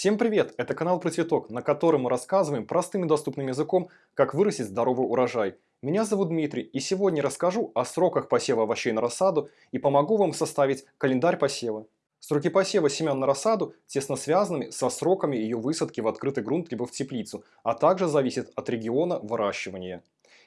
Всем привет! Это канал про цветок, на котором мы рассказываем простым и доступным языком, как вырастить здоровый урожай. Меня зовут Дмитрий, и сегодня расскажу о сроках посева овощей на рассаду и помогу вам составить календарь посева. Сроки посева семян на рассаду тесно связаны со сроками ее высадки в открытый грунт либо в теплицу, а также зависят от региона выращивания.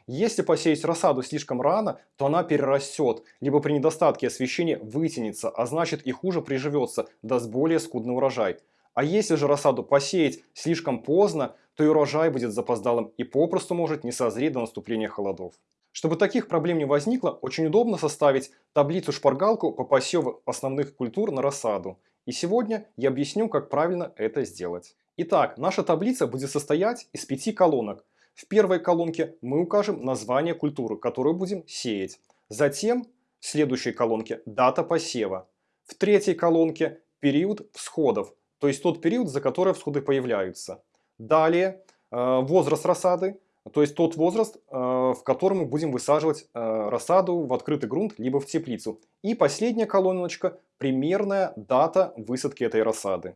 Если посеять рассаду слишком рано, то она перерастет, либо при недостатке освещения вытянется, а значит и хуже приживется, даст более скудный урожай. А если же рассаду посеять слишком поздно, то и урожай будет запоздалым и попросту может не созреть до наступления холодов. Чтобы таких проблем не возникло, очень удобно составить таблицу-шпаргалку по посеву основных культур на рассаду. И сегодня я объясню, как правильно это сделать. Итак, наша таблица будет состоять из пяти колонок. В первой колонке мы укажем название культуры, которую будем сеять. Затем в следующей колонке дата посева. В третьей колонке период всходов, то есть тот период, за который всходы появляются. Далее э, возраст рассады, то есть тот возраст, э, в котором мы будем высаживать э, рассаду в открытый грунт, либо в теплицу. И последняя колоночка – примерная дата высадки этой рассады.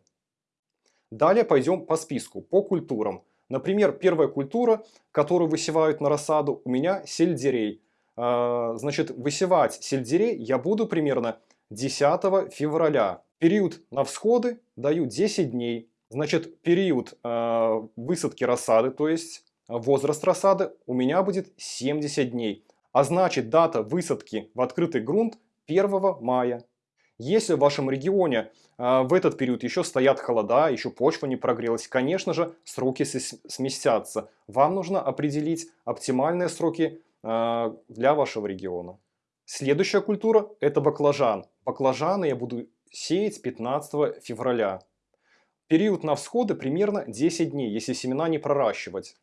Далее пойдем по списку, по культурам. Например, первая культура, которую высевают на рассаду, у меня сельдерей. Значит, высевать сельдерей я буду примерно 10 февраля. Период на всходы даю 10 дней. Значит, период э, высадки рассады, то есть возраст рассады, у меня будет 70 дней. А значит, дата высадки в открытый грунт 1 мая. Если в вашем регионе э, в этот период еще стоят холода, еще почва не прогрелась, конечно же, сроки сместятся. Вам нужно определить оптимальные сроки э, для вашего региона. Следующая культура – это баклажан. Баклажаны я буду сеять 15 февраля. Период на всходы примерно 10 дней, если семена не проращивать.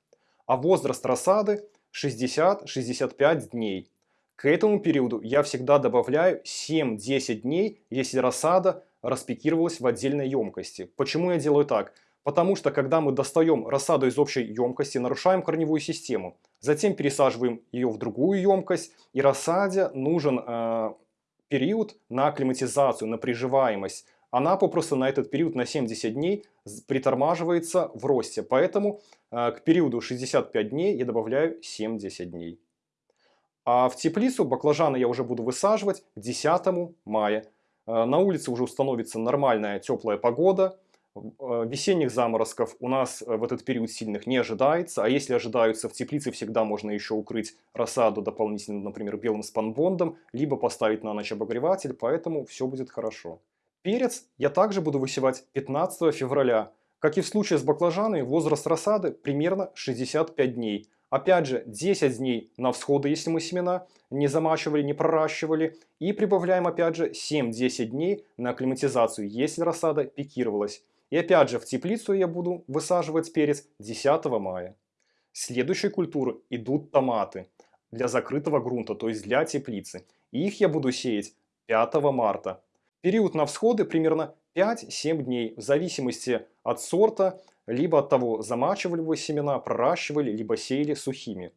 А возраст рассады 60-65 дней. К этому периоду я всегда добавляю 7-10 дней, если рассада распекировалась в отдельной емкости. Почему я делаю так? Потому что когда мы достаем рассаду из общей емкости, нарушаем корневую систему. Затем пересаживаем ее в другую емкость, и рассаде нужен э, период на акклиматизацию, на приживаемость. Она попросту на этот период, на 70 дней, притормаживается в росте. Поэтому э, к периоду 65 дней я добавляю 70 дней. А в теплицу баклажаны я уже буду высаживать к 10 мая. Э, на улице уже установится нормальная теплая погода. Э, весенних заморозков у нас э, в этот период сильных не ожидается, а если ожидаются в теплице, всегда можно еще укрыть рассаду дополнительно, например, белым спанбондом, либо поставить на ночь обогреватель, поэтому все будет хорошо. Перец я также буду высевать 15 февраля. Как и в случае с баклажанами, возраст рассады примерно 65 дней. Опять же, 10 дней на всходы, если мы семена не замачивали, не проращивали. И прибавляем опять же 7-10 дней на акклиматизацию, если рассада пикировалась. И опять же в теплицу я буду высаживать перец 10 мая. Следующей культуры идут томаты для закрытого грунта, то есть для теплицы. И их я буду сеять 5 марта. Период на всходы примерно 5-7 дней, в зависимости от сорта, либо от того, замачивали вы семена, проращивали, либо сеяли сухими.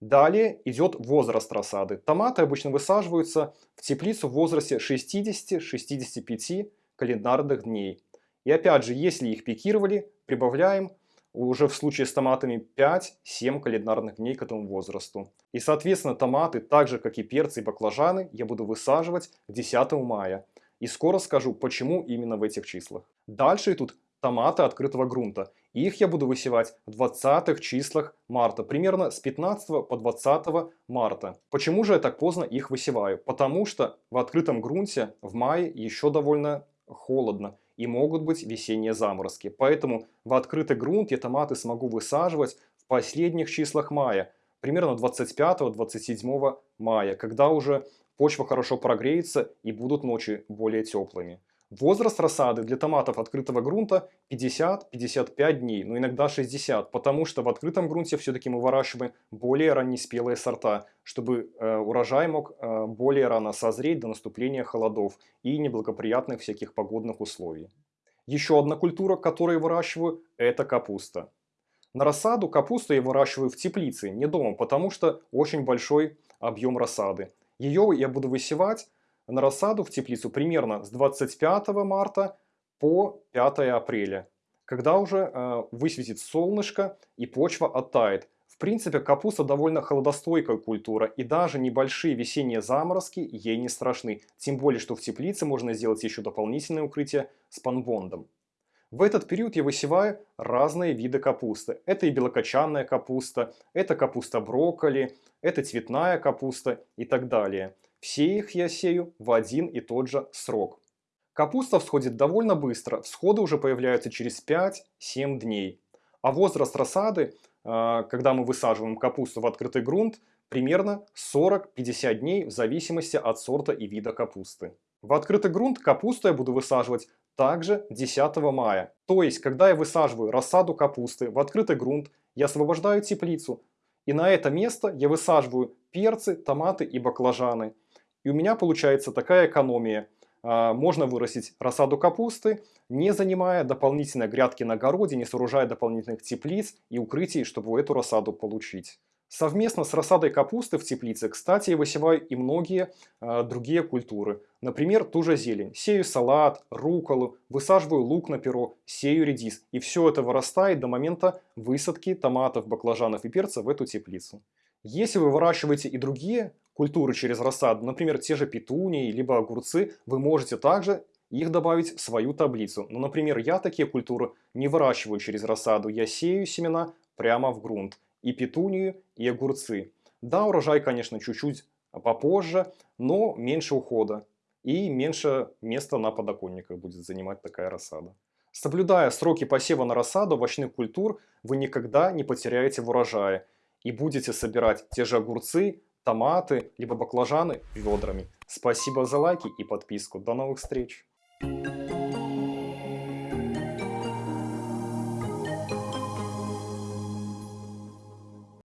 Далее идет возраст рассады. Томаты обычно высаживаются в теплицу в возрасте 60-65 календарных дней. И опять же, если их пикировали, прибавляем уже в случае с томатами 5-7 календарных дней к этому возрасту. И соответственно томаты, так же как и перцы и баклажаны, я буду высаживать к 10 мая. И скоро скажу, почему именно в этих числах. Дальше идут томаты открытого грунта. Их я буду высевать в 20 числах марта, примерно с 15 по 20 марта. Почему же я так поздно их высеваю? Потому что в открытом грунте в мае еще довольно холодно и могут быть весенние заморозки. Поэтому в открытый грунт я томаты смогу высаживать в последних числах мая, примерно 25-27 мая, когда уже почва хорошо прогреется и будут ночи более теплыми. Возраст рассады для томатов открытого грунта 50-55 дней, но иногда 60, потому что в открытом грунте все-таки мы выращиваем более раннеспелые сорта, чтобы э, урожай мог э, более рано созреть до наступления холодов и неблагоприятных всяких погодных условий. Еще одна культура, которую выращиваю, это капуста. На рассаду капусту я выращиваю в теплице, не дома, потому что очень большой объем рассады. Ее я буду высевать на рассаду в теплицу примерно с 25 марта по 5 апреля. когда уже э, высветит солнышко и почва оттает. В принципе, капуста довольно холодостойкая культура, и даже небольшие весенние заморозки ей не страшны. Тем более, что в теплице можно сделать еще дополнительное укрытие с панбондом. В этот период я высеваю разные виды капусты. Это и белокочанная капуста, это капуста брокколи, это цветная капуста и так далее. Все их я сею в один и тот же срок. Капуста всходит довольно быстро, всходы уже появляются через 5-7 дней. А возраст рассады, а, когда мы высаживаем капусту в открытый грунт, примерно 40-50 дней в зависимости от сорта и вида капусты. В открытый грунт капусту я буду высаживать также 10 мая. То есть, когда я высаживаю рассаду капусты в открытый грунт, я освобождаю теплицу. И на это место я высаживаю перцы, томаты и баклажаны. И у меня получается такая экономия – а, можно вырастить рассаду капусты, не занимая дополнительной грядки на огороде, не сооружая дополнительных теплиц и укрытий, чтобы эту рассаду получить. Совместно с рассадой капусты в теплице, кстати, я высеваю и многие э, другие культуры. Например, ту же зелень. Сею салат, руколу, высаживаю лук на перо, сею редис. И все это вырастает до момента высадки томатов, баклажанов и перца в эту теплицу. Если вы выращиваете и другие культуры через рассаду, например, те же петунии, либо огурцы, вы можете также их добавить в свою таблицу. Но, например, я такие культуры не выращиваю через рассаду, я сею семена прямо в грунт. И петунию, и огурцы. Да, урожай, конечно, чуть-чуть попозже, но меньше ухода. И меньше места на подоконниках будет занимать такая рассада. Соблюдая сроки посева на рассаду овощных культур, вы никогда не потеряете в урожае и будете собирать те же огурцы, томаты, либо баклажаны ведрами. Спасибо за лайки и подписку. До новых встреч! Thank you.